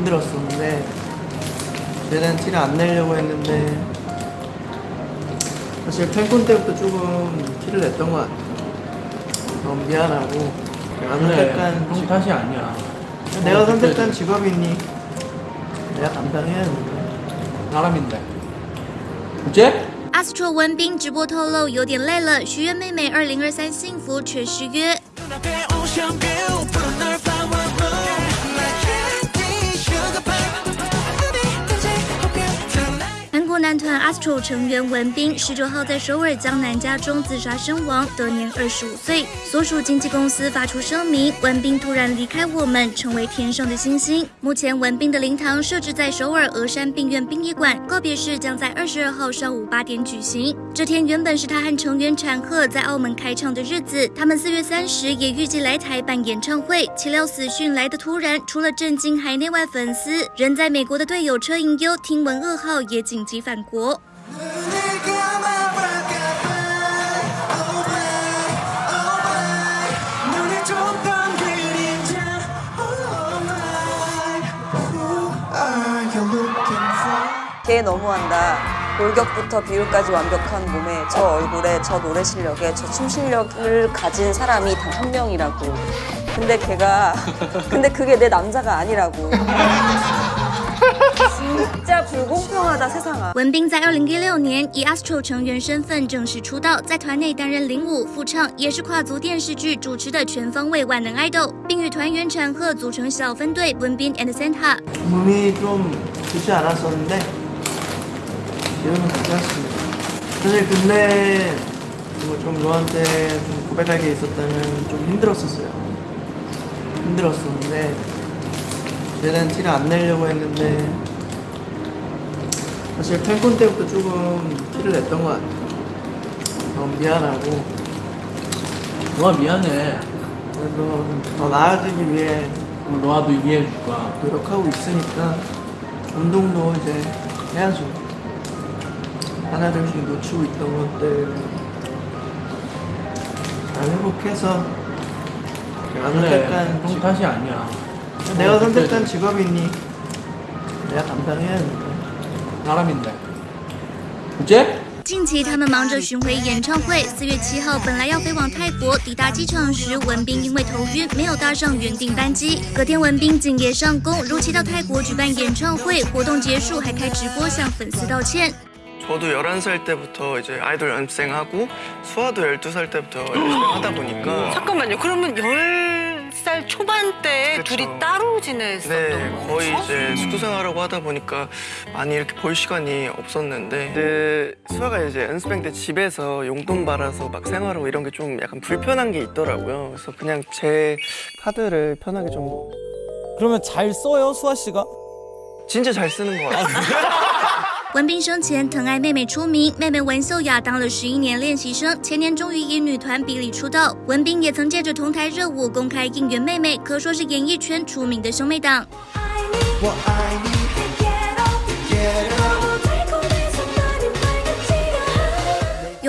힘들었었는데 최대한 티를 안 내려고 했는데 사실 팬콘 때부터 조금 티를 냈던 것 같아요. 너무 미안하고 내가 선택한 형 직- 탓이 아니야. 내가 어, 선택한 그때 직업이니 내가 감당해야 하는데 사람인데. 그치? 阿斯特文彬直播透露有点累了，许愿妹妹二零二三幸福却失约。 团 Astro 成员文彬十九号在首尔江南家中自杀身亡，得年二十五岁。所属经纪公司发出声明，文彬突然离开我们，成为天上的星星。目前文彬的灵堂设置在首尔峨山病院殡仪馆，告别式将在二十二号上午八点举行。这天原本是他和成员产赫在澳门开唱的日子，他们四月三十也预计来台办演唱会，岂料死讯来得突然，除了震惊海内外粉丝，人在美国的队友车银优听闻噩耗也紧急返国。 걔 너무한다. 골격부터 비율까지 완벽한 몸에 저 얼굴에 저 노래 실력에 저 춤 실력을 가진 사람이 단 한 명이라고. 근데 걔가 근데 그게 내 남자가 아니라고. 진짜 불공평하다 세상아. 文彬在二零一六年以 Astro 成员身份正式出道，在团内担任领舞、副唱，也是跨足电视剧主持的全方位万能 idol，并与团员产赫组成小分队文彬 and Santa。 몸이 좀 좋지 않았었는데 지금은 괜찮습니다. 사실 근데 뭐좀 너한테 좀 고백할 게 있었다면 좀 힘들었었어요. 힘들었었는데 최대한 티를 안 내려고 했는데 사실 팬콘 때부터 조금 티를 냈던 것 같아요. 너무 미안하고 너가 미안해. 그래도 더 나아지기 위해 너와도 이해해 줄 거야. 노력하고 있으니까 운동도 이제 해야죠. 하나둘씩 놓치고 있던 것들 잘 회복해서 내가 그래. 선택한 형 직- 탓이 아니야. 내가 선택한 직업이니 내가 감당해야. 그치? 近期他们忙着巡回演唱会，四月七号本来要飞往泰国，抵达机场时，文彬因为头晕没有搭上原定班机。隔天文彬敬业上工，如期到泰国举办演唱会，活动结束还开直播向粉丝道歉。 저도 11살 때부터 이제 아이돌 연습생하고 수아도 12살 때부터 연습생하다 보니까 잠깐만요. 그러면 10살 초반 때 그쵸. 둘이 따로 지냈었던 네, 거의 거죠? 이제 숙소 생활하고 하다 보니까 많이 이렇게 볼 시간이 없었는데 근데 수아가 이제 연습생 때 집에서 용돈 받아서 막 생활하고 이런 게 좀 약간 불편한 게 있더라고요. 그래서 그냥 제 카드를 편하게 좀 그러면 잘 써요, 수아 씨가? 진짜 잘 쓰는 것 같아요. 文斌生前疼爱妹妹出名，妹妹文秀雅当了十一年练习生，前年终于以女团比利出道。文斌也曾借着同台热舞公开应援妹妹，可说是演艺圈出名的兄妹档。我爱你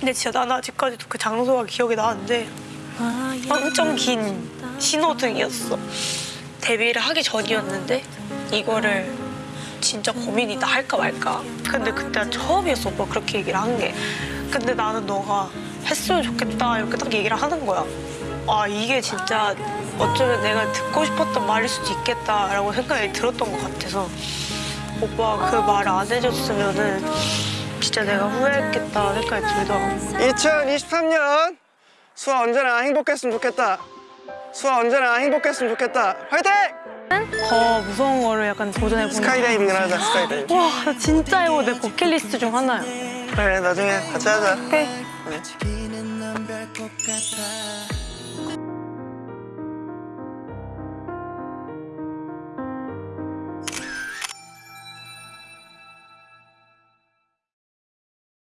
근데 진짜 나는 아직까지도 그 장소가 기억이 나는데 엄청 긴 신호등이었어. 데뷔를 하기 전이었는데 이거를 진짜 고민이다 할까 말까. 근데 그때 처음이었어 오빠 그렇게 얘기를 한 게. 근데 나는 너가 했으면 좋겠다 이렇게 딱 얘기를 하는 거야. 아 이게 진짜 어쩌면 내가 듣고 싶었던 말일 수도 있겠다라고 생각이 들었던 것 같아서 오빠가 그 말을 안 해줬으면은 진짜 내가 후회했겠다 생각이 들더라고. 2023년 수아 언제나 행복했으면 좋겠다. 수아 언제나 행복했으면 좋겠다. 화이팅! 더 무서운 거를 약간 도전해보는 스카이다이빙을 하자, 스카이다이빙. 와, 나 진짜 이거 내 버킷리스트 중 하나야. 그래, 나중에 같이 하자. 오케이. 같아